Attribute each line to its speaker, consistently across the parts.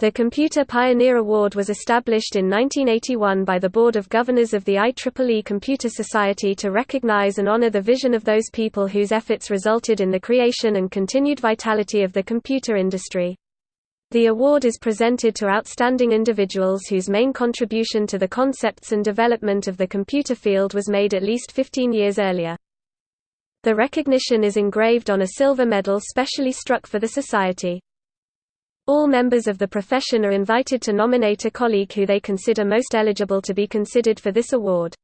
Speaker 1: The Computer Pioneer Award was established in 1981 by the Board of Governors of the IEEE Computer Society to recognize and honor the vision of those people whose efforts resulted in the creation and continued vitality of the computer industry. The award is presented to outstanding individuals whose main contribution to the concepts and development of the computer field was made at least 15 years earlier. The recognition is engraved on a silver medal specially struck for the Society. All members of the profession are invited to nominate a colleague who they consider most eligible to be considered for this award.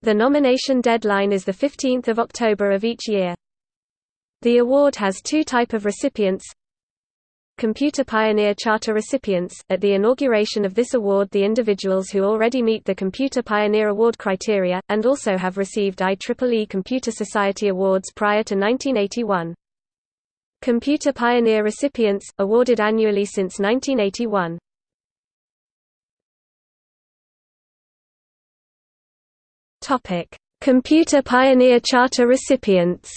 Speaker 1: The nomination deadline is 15 October of each year. The award has two type of recipients Computer Pioneer Charter recipients. At the inauguration of this award the individuals who already meet the Computer Pioneer Award criteria, and also have received IEEE Computer Society awards prior to 1981. Computer Pioneer recipients, awarded annually since 1981. Topic: Computer Pioneer Charter recipients.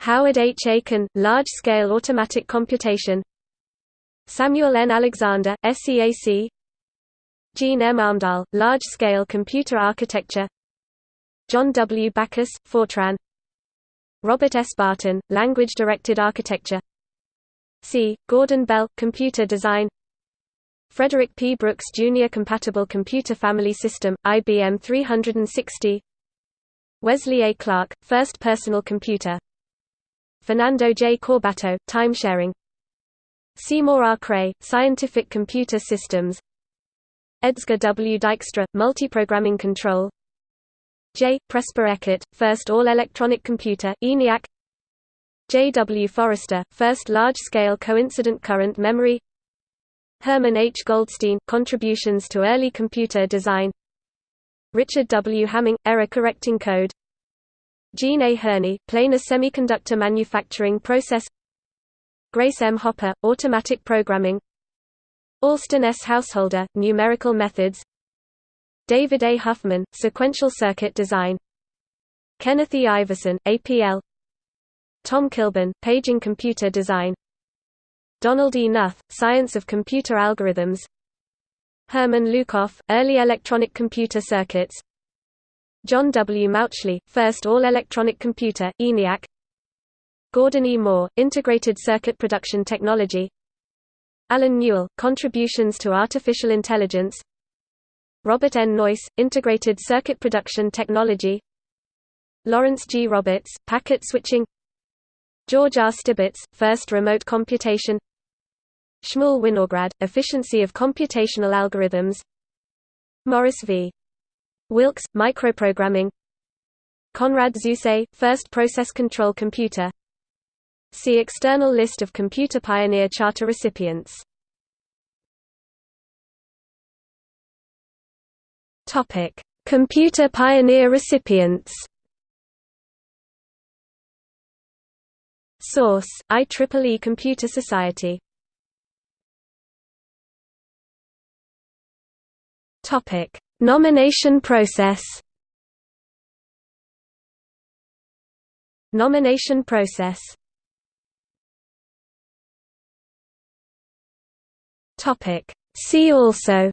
Speaker 1: Howard H. Aiken, Large-Scale Automatic Computation Samuel N. Alexander, SEAC Gene M. Amdahl, Large-Scale Computer Architecture John W. Backus, Fortran Robert S. Barton, Language-Directed Architecture C. Gordon Bell, Computer Design Frederick P. Brooks Jr. Compatible Computer Family System, IBM 360 Wesley A. Clark, First Personal Computer Fernando J. Corbato, Timesharing Seymour R. Cray, Scientific Computer Systems Edsger W. Dijkstra, Multiprogramming Control J. Presper Eckert, first all-electronic computer, ENIAC J. W. Forrester, first large-scale coincident current memory Herman H. Goldstine, Contributions to Early Computer Design Richard W. Hamming, Error-Correcting Code Jean A. Hoerni, Planar Semiconductor Manufacturing Process Grace M. Hopper, Automatic Programming Alston S. Householder, Numerical Methods David A. Huffman, Sequential Circuit Design Kenneth E. Iverson, APL Tom Kilburn, Paging Computer Design Donald E. Knuth, Science of Computer Algorithms Herman Lukoff, Early Electronic Computer Circuits John W. Mauchly, First All-Electronic Computer, ENIAC Gordon E. Moore, Integrated Circuit Production Technology Allen Newell, Contributions to Artificial Intelligence Robert N. Noyce, Integrated Circuit Production Technology Lawrence G. Roberts, Packet Switching George R. Stibitz, First Remote Computation Shmuel Winograd, Efficiency of Computational Algorithms Maurice V. Wilkes, Microprogramming Konrad Zuse, First Process Control Computer See external list of Computer Pioneer Charter recipients Topic: Computer Pioneer recipients. Source: IEEE Computer Society. Topic: Nomination process. Nomination process. Topic: See also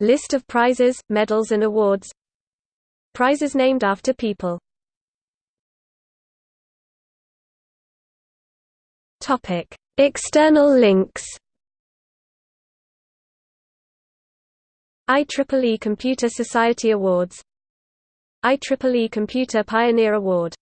Speaker 1: List of prizes, medals and awards. Prizes named after people. External links. IEEE Computer Society Awards. IEEE Computer Pioneer Award